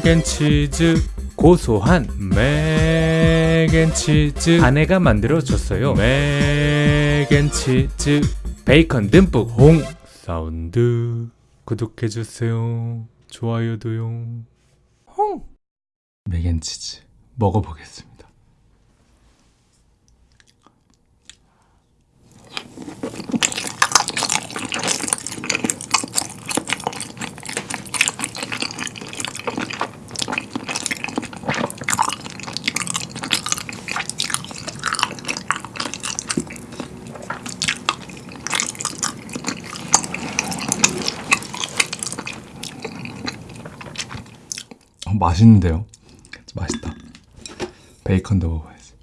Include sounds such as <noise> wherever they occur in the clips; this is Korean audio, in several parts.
맥앤치즈 고소한 맥앤치즈. 아내가 만들어줬어요. mac and cheese 베이컨 듬뿍. 홍사운드. 구독해주세요. 좋아요도요. 홍! mac and cheese 먹어보겠습니다 <laughs> 맛있는데요? 맛있다. 베이컨도 먹어야지.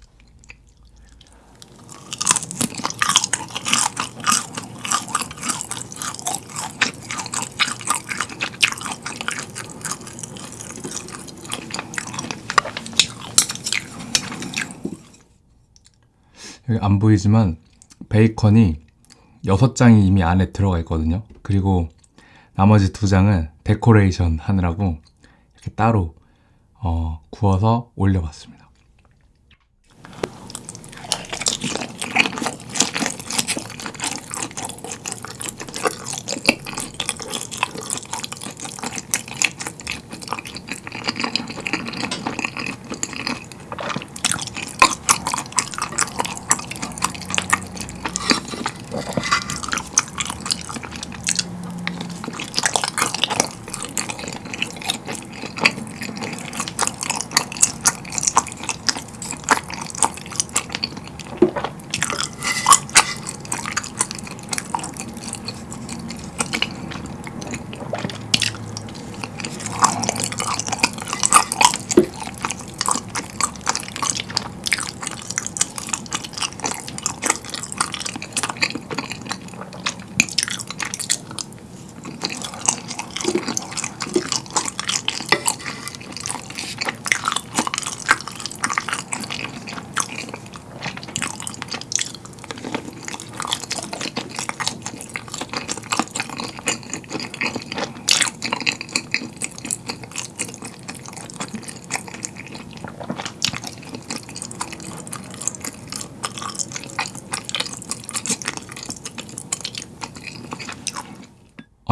여기 안 보이지만 베이컨이 6장이 이미 안에 들어가 있거든요. 그리고 나머지 두 장은 데코레이션 하느라고 따로 어, 구워서 올려봤습니다.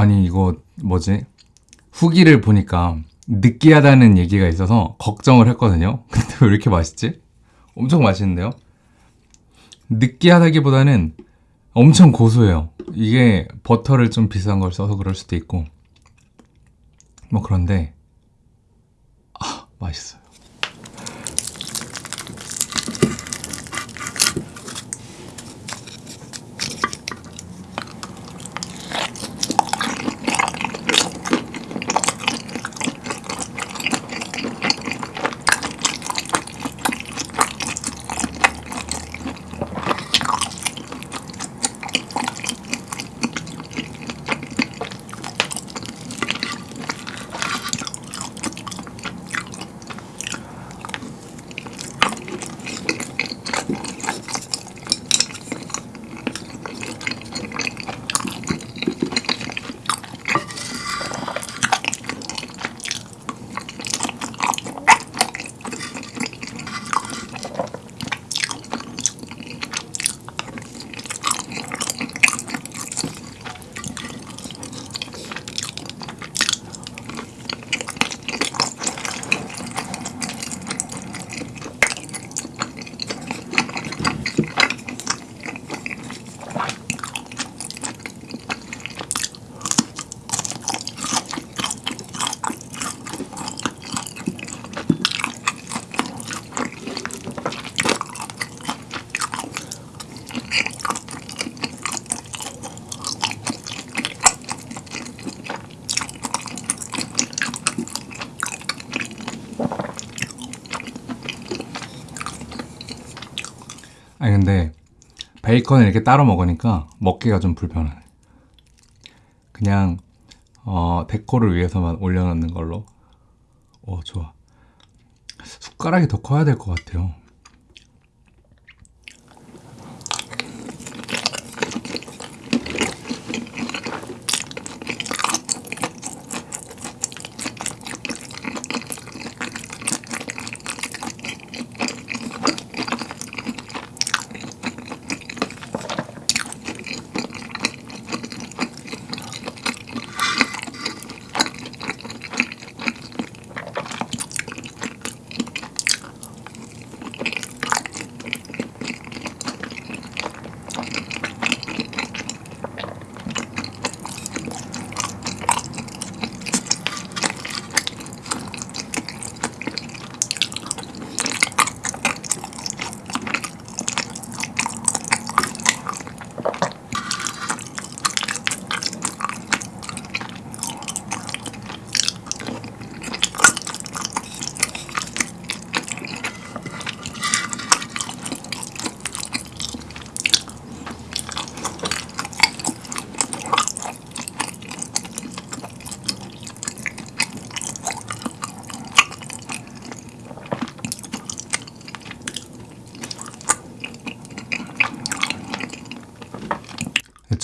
아니 이거 뭐지? 후기를 보니까 느끼하다는 얘기가 있어서 걱정을 했거든요. <laughs> 근데 왜 이렇게 맛있지? 엄청 맛있는데요? 느끼하다기보다는 엄청 고소해요. 이게 버터를 좀 비싼 걸 써서 그럴 수도 있고 뭐 그런데 아 맛있어요. 아니 근데 베이컨을 이렇게 따로 먹으니까 먹기가 좀 불편하네. 그냥 어, 데코를 위해서만 올려놓는 걸로. 오 좋아. 숟가락이 더 커야 될 것 같아요.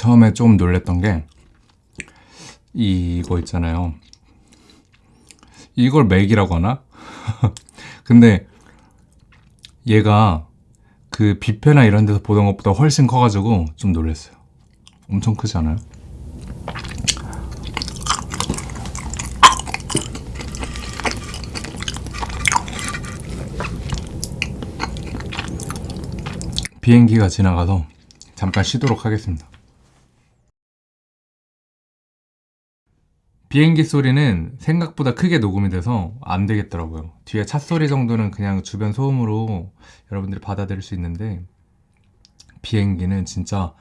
처음에 조금 놀랬던 게 이거 있잖아요. 이걸 맥이라고 하나? <laughs> 근데 얘가 그 뷔페나 이런 데서 보던 것보다 훨씬 커가지고 좀 놀랐어요. 엄청 크지 않아요? 비행기가 지나가서 잠깐 쉬도록 하겠습니다. 비행기 소리는 생각보다 크게 녹음이 돼서 안 되겠더라고요. 뒤에 차 소리 정도는 그냥 주변 소음으로 여러분들이 받아들일 수 있는데 비행기는 진짜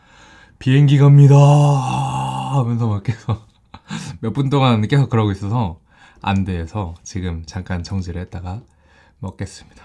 비행기 갑니다 하면서 막 계속 <laughs> 몇 분 동안 계속 그러고 있어서 안 돼서 지금 잠깐 정지를 했다가 먹겠습니다.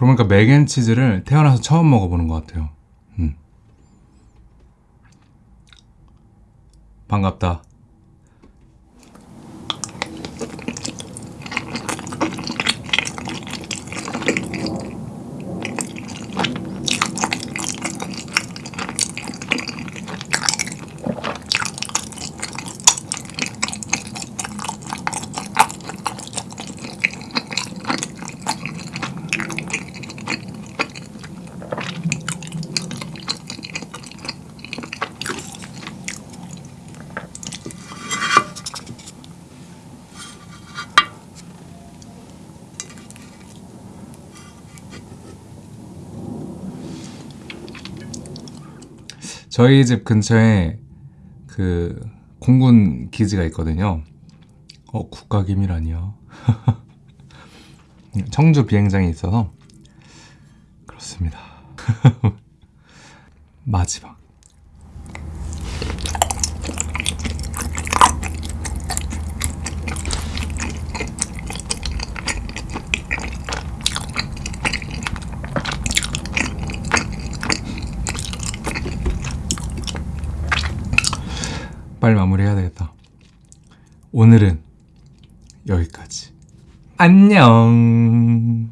그러고 보니까 맥앤치즈를 태어나서 처음 먹어보는 것 같아요. 음. 반갑다. 저희 집 근처에 그 공군 기지가 있거든요. 어, 국가기밀 아니요. <laughs> 청주 비행장이 있어서 그렇습니다. <laughs> 마지막. 빨리 마무리해야 되겠다. 오늘은 여기까지. 안녕.